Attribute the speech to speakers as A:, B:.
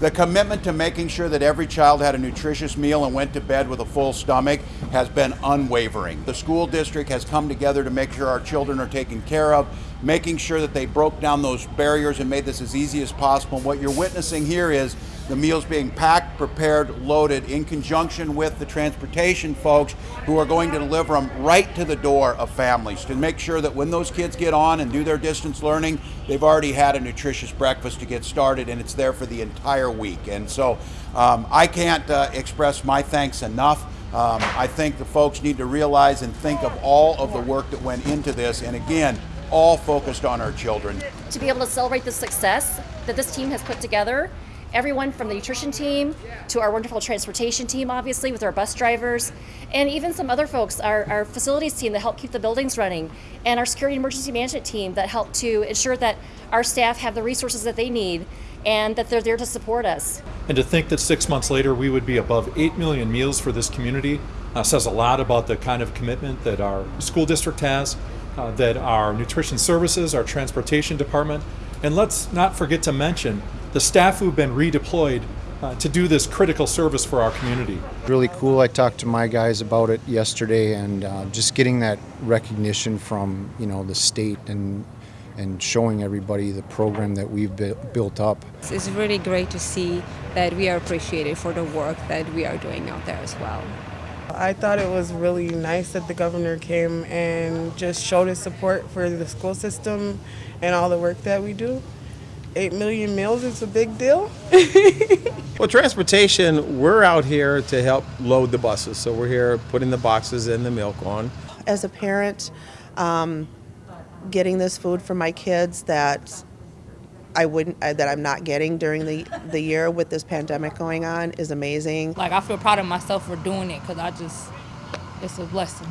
A: The commitment to making sure that every child had a nutritious meal and went to bed with a full stomach has been unwavering. The school district has come together to make sure our children are taken care of, making sure that they broke down those barriers and made this as easy as possible. What you're witnessing here is the meals being packed, prepared, loaded in conjunction with the transportation folks who are going to deliver them right to the door of families to make sure that when those kids get on and do their distance learning, they've already had a nutritious breakfast to get started and it's there for the entire week. And so um, I can't uh, express my thanks enough. Um, I think the folks need to realize and think of all of the work that went into this. And again, all focused on our children.
B: to be able to celebrate the success that this team has put together. Everyone from the nutrition team to our wonderful transportation team, obviously, with our bus drivers, and even some other folks, our, our facilities team that help keep the buildings running, and our security emergency management team that help to ensure that our staff have the resources that they need and that they're there to support us.
C: And to think that six months later we would be above 8 million meals for this community uh, says a lot about the kind of commitment that our school district has, uh, that our nutrition services, our transportation department, and let's not forget to mention the staff who've been redeployed uh, to do this critical service for our community.
D: Really cool. I talked to my guys about it yesterday, and uh, just getting that recognition from you know the state and and showing everybody the program that we've built up.
E: It's really great to see that we are appreciated for the work that we are doing out there as well.
F: I thought it was really nice that the governor came and just showed his support for the school system and all the work that we do. Eight million meals is a big deal.
G: Well, transportation, we're out here to help load the buses. So we're here putting the boxes and the milk on.
H: as a parent, um, getting this food for my kids that I wouldn't, uh, that I'm not getting during the, the year with this pandemic going on is amazing.
I: Like I feel proud of myself for doing it because I just, it's a blessing.